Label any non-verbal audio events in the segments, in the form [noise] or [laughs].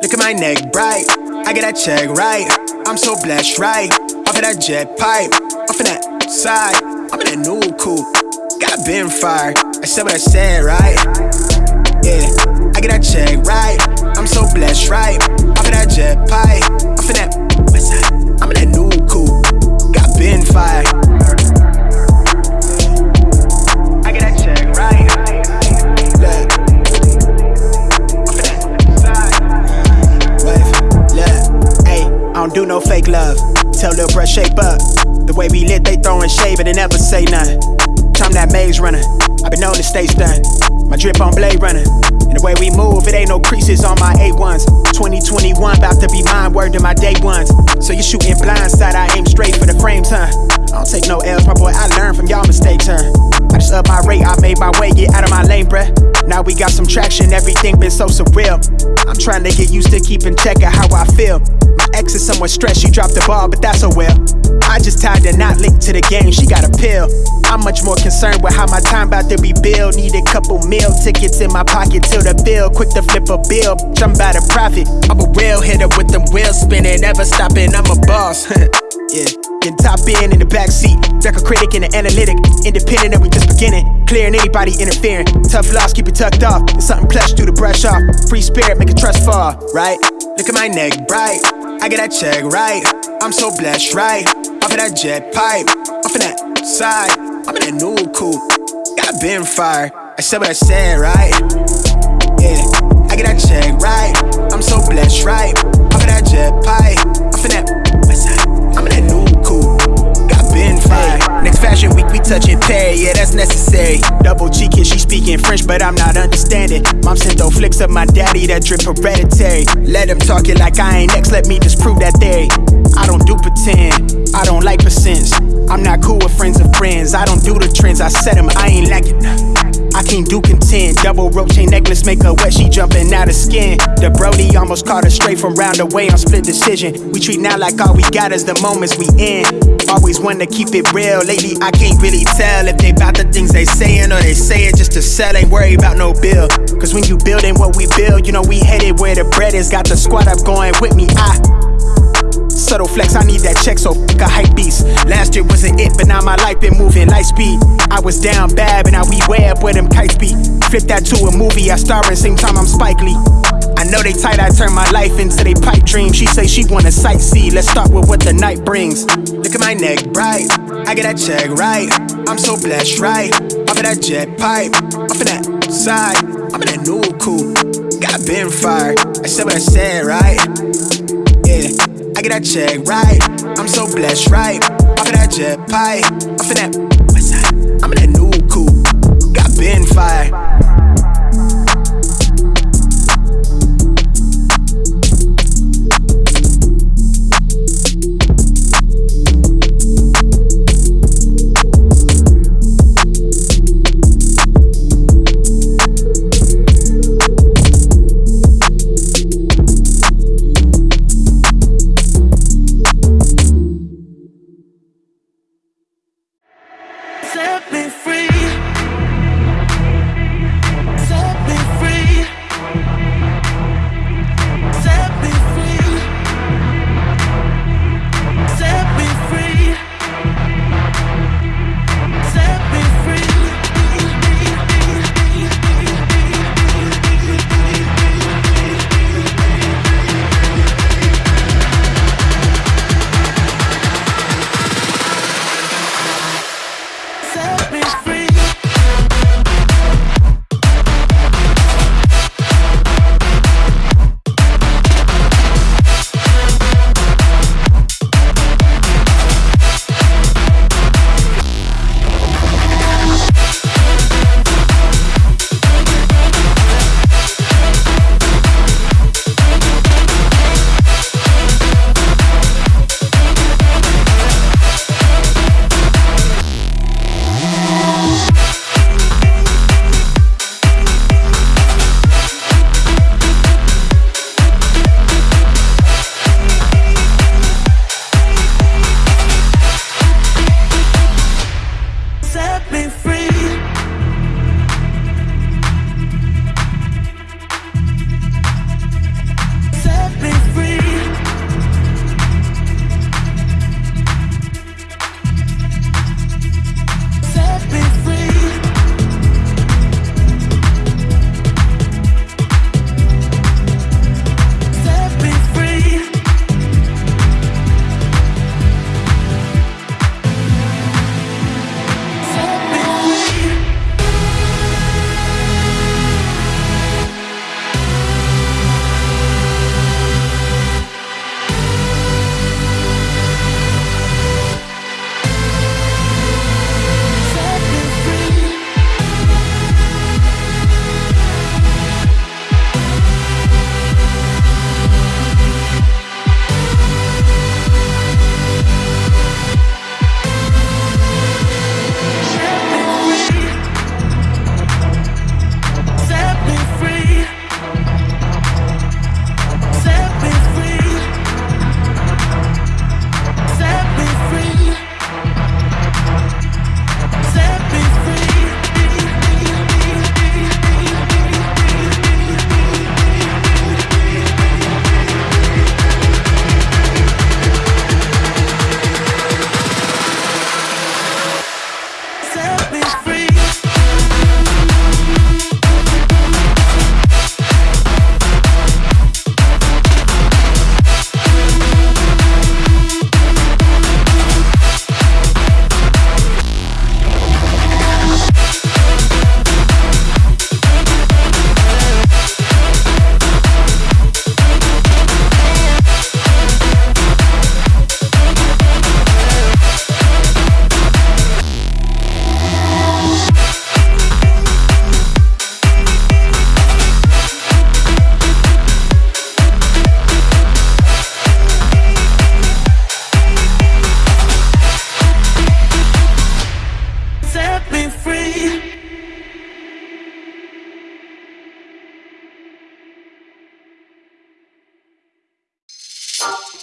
Look at my neck bright. I get that check right. I'm so blessed, right? Off of that jet pipe, off of that side. I'm in that new coupe. Got been fired. I said what I said, right? Yeah, I get that check right. I'm so blessed, right? Off of that jet pipe, off of that side. I'm in that new coupe. Got been fired. I don't do no fake love. Tell Lil Bruh shape up. The way we lit, they throwin' shade, but they never say nothing. I'm that maze runner. i been known to stay stunned. My drip on Blade Runner. And the way we move, it ain't no creases on my A1s. 2021, about to be mine, word to my day ones. So you shooting blindside, I aim straight for the frames, huh? I don't take no L's, my boy, I learn from y'all mistakes, huh? I just up my rate, I made my way, get out of my lane, bruh. Now we got some traction, everything been so surreal. I'm trying to get used to keeping check of how I feel. Ex is somewhat stressed, she dropped the ball, but that's a well. I just tied the knot linked to the game, she got a pill. I'm much more concerned with how my time about to be billed. Need a couple meal tickets in my pocket till the bill. Quick to flip a bill, I'm about to profit. I'm a real hitter with them wheels spinning, never stopping, I'm a boss. [laughs] yeah, can top in in the backseat. Deck a critic and an analytic. Independent and we just beginning. Clearing anybody interfering. Tough loss, keep it tucked off. It's something plush, do the brush off. Free spirit, make a trust fall, right? Look at my neck bright. I get that check right. I'm so blessed, right? Off of that jet pipe, off of that side. I'm in that new coupe. Got been fired. I said what I said, right? Yeah, I get that check right. I'm so blessed, right? Off of that jet pipe, off of that side. Fired. Next fashion week, we touching pay, yeah, that's necessary. Double kid, she speaking French, but I'm not understanding. Mom sent those flicks of my daddy that drip hereditary. Let him talk it like I ain't next, let me disprove that theory. I don't do pretend, I don't like percents. I'm not cool with friends of friends. I don't do the trends, I set them, I ain't lacking. I can't do content. Double rope chain necklace make her wet, she jumping out of skin. The Brody almost caught her straight from round away on split decision. We treat now like all we got is the moments we in. Always want to keep it real. Lately, I can't really tell if they bout the things they saying or they say it just to sell. Ain't worry about no bill. Cause when you building what we build, you know we headed where the bread is. Got the squad up going with me. I Subtle flex, I need that check, so fuck a hype beast. Last year wasn't it, but now my life been moving light speed. I was down bad, but now we up where them kites be. Flip that to a movie, I star in, same time I'm Spike Lee. I know they tight, I turn my life into they pipe dream. She say she wanna sightsee, let's start with what the night brings. Look at my neck bright, I get that check right. I'm so blessed, right? Off of that jet pipe, off of that side. I'm in that new coupe, got been fired. I said what I said, right? Yeah. I get that check right. I'm so blessed, right? Off of that jet pipe, off of that Got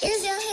Here's your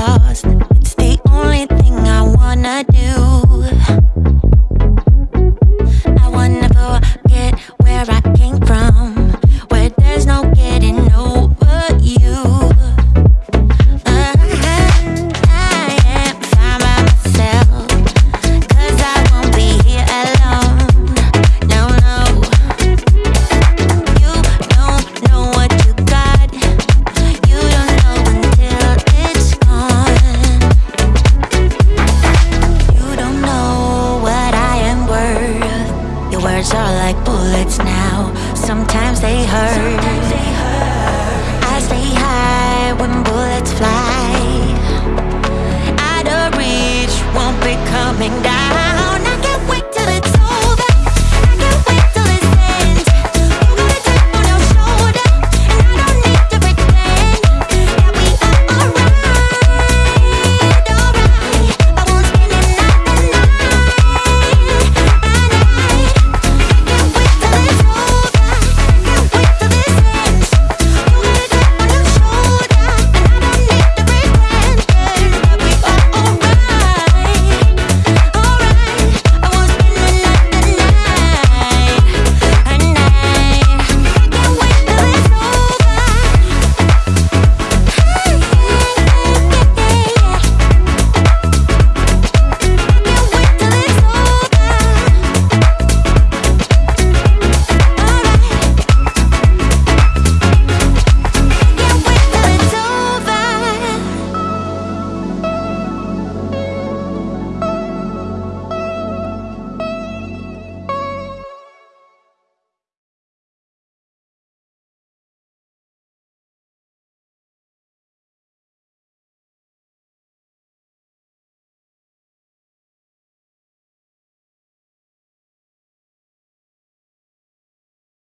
love.